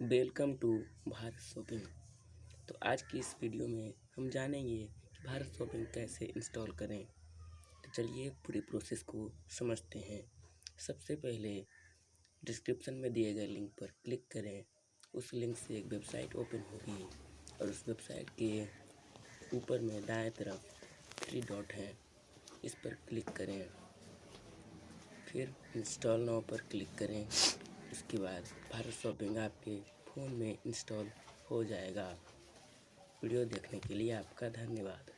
Welcome to Bharat shopping. तो आज की इस वीडियो में हम जानेंगे कि भारत शॉपिंग कैसे इंस्टॉल करें। तो चलिए पूरी प्रोसेस को समझते हैं। सबसे पहले डिस्क्रिप्शन में दिए गए लिंक पर क्लिक करें। उस लिंक से एक वेबसाइट ओपन होगी और उस वेबसाइट के ऊपर में दाएँ तरफ़ थ्री डॉट है। इस पर क्लिक करें। फिर इंस्टॉल नाउ पर क्लिक करें। इसके बाद भारत शॉपिंग आपके फ़ोन में इंस्टॉल हो जाएगा। वीडियो देखने के लिए आपका धन्यवाद।